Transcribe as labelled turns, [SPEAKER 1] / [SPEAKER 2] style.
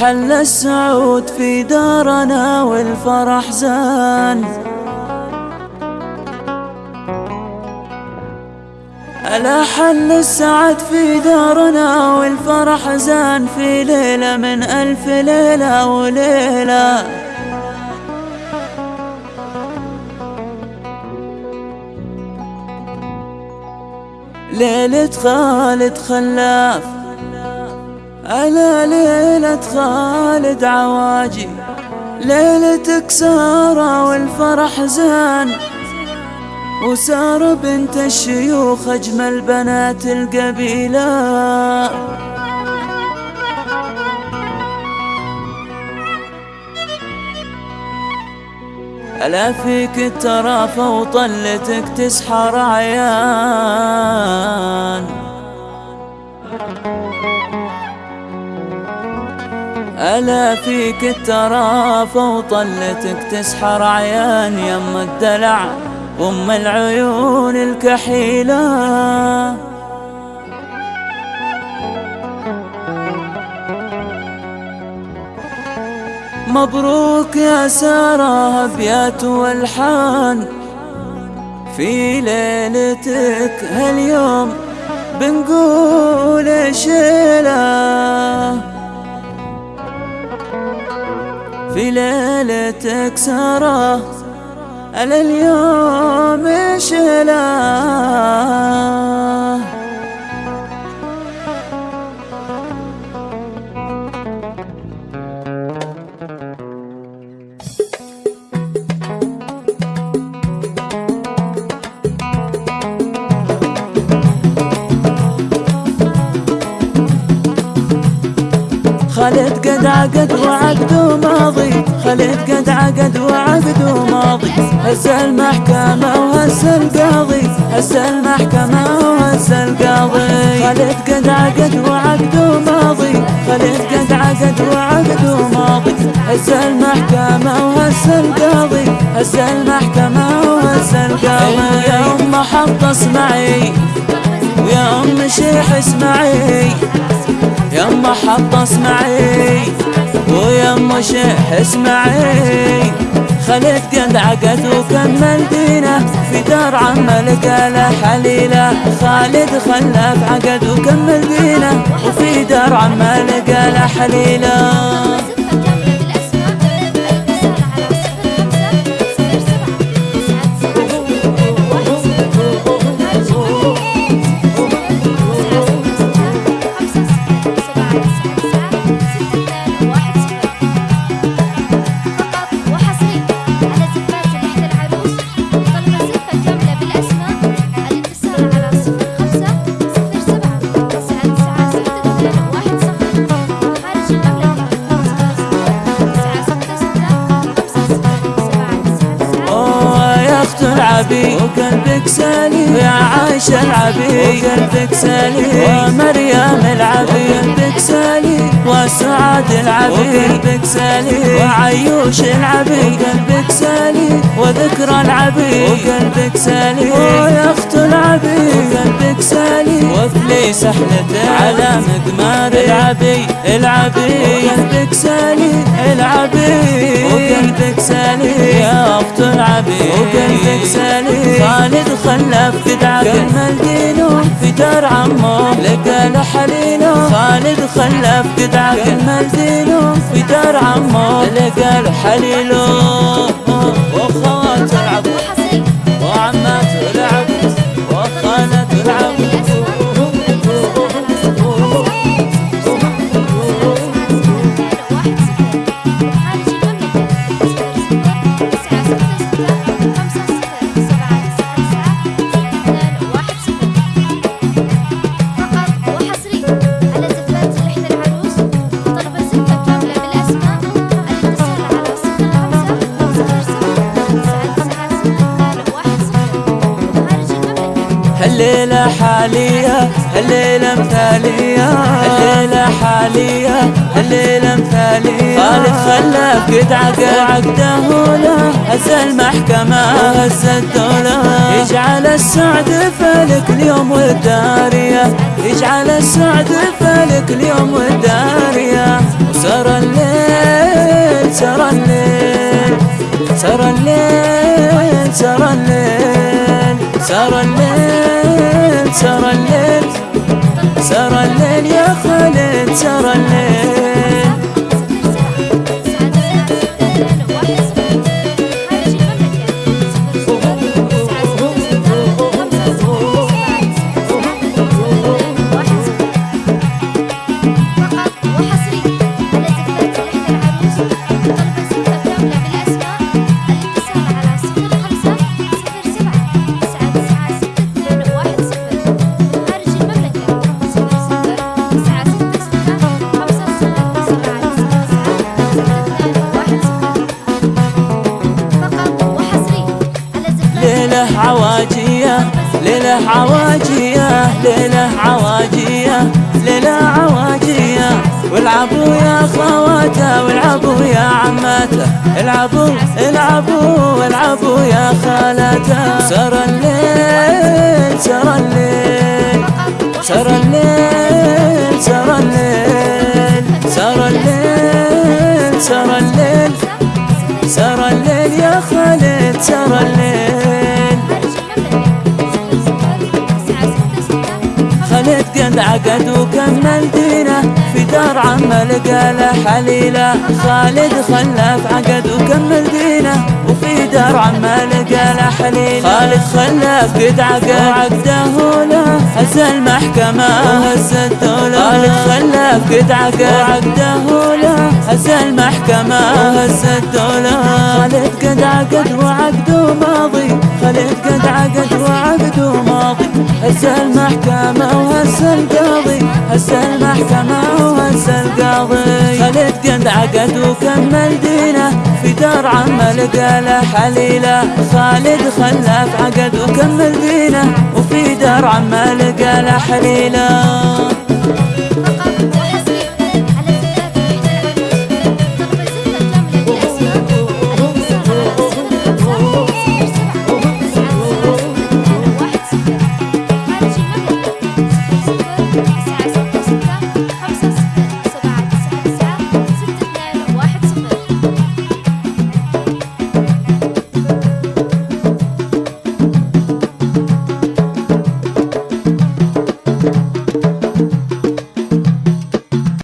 [SPEAKER 1] حل السعود في دارنا والفرح زان؟ ألا حل السعد في دارنا والفرح زان في ليلة من ألف ليلة وليلة؟ ليلة خالد خلاف ألا ليلة خالد عواجي ليلة كسارة والفرح زان. وسارة بنت الشيوخ أجمل بنات القبيلة. ألا فيك الترافة وطلتك تسحر عيان. ألا فيك الترافة وطلتك تسحر عيان يم الدلع أم العيون الكحيلة. مبروك يا سارة أبيات والحان. في ليلتك هاليوم بنقول شيلة سارة على اليوم شيلة خالد قد عقد وعقده ماضي. خالد قد عقد وعقده ماضي هز المحكمة وهز القاضي. هز المحكمة وهز القاضي. خالد قد عقد وعقده ماضي خالد قد عقد وعقده ماضي هز المحكمة وهز القاضي. هز المحكمة وهز القاضي. يا أم حط اسمعي. ويا أم شيح اسمعي. يما حط اسمعي. ويما شيح اسمعي خليت قد عقد وكمل دينه في دار عم لقى حليله خالد خلف عقد وكمل دينه وفي دار عم لقى حليله العبي وقلبك سالي يا عايشة العبي وقلبك سالي ومريم العبي وقلبك سالي وسعاد العبي وقلبك سالي وعيوش العبي وقلبك سالي وذكرى العبي وقلبك سالي ويا اخت العبي وقلبك سالي وفلي سحلته على مقمار العبي العبي وقلبك سالي العبي وقلبك سالي يا أخت العبي وقلبك سالي خالد خلف قدعة كمل دينه في دار عمه لقى له حليله خالد خلف قدعة كمل دينه في دار عمه لقى له الليلة حالية الليلة مثالية الليلة حالية الليلة مثالية خالد خلف قد وعقده له هز المحكمة وهز الدولة اجعل السعد فلك اليوم والدارية. اجعل السعد فلك اليوم والدارية. وسر الليل
[SPEAKER 2] سر الليل. سر الليل سر الليل. سر الليل سر الليل. يا خالد سر الليل. عواجية ليلة عواجية ليلة عواجية ليلة عواجية. والعبوا يا خواته والعبوا يا عماته. العبوا العبوا العبوا يا خالاته. سر الليل سر الليل. سر الليل سر الليل. سر الليل سر الليل. سر الليل يا خالد سر الليل. خالد قد عقد وكمل دينه في دار عمه لقى له حليله. خالد خلف عقد دينه وفي دار عمه لقى له حليله. خالد خلف قد عقد. وعقده له. هز المحكمة وهز الدولة. خالد خلف قد عقد. وعقده له. هز المحكمة وهز الدولة. خالد قد عقد وعقده ماضي. خالد قد عقد وعقده هز المحكمة وهز القاضي هز المحكمة وهز القاضي خالد قد عقد وكمل دينه في دار عمه لقى له حليله. خالد خلف عقد وكمل دينه وفي دار عمه لقى له حليله.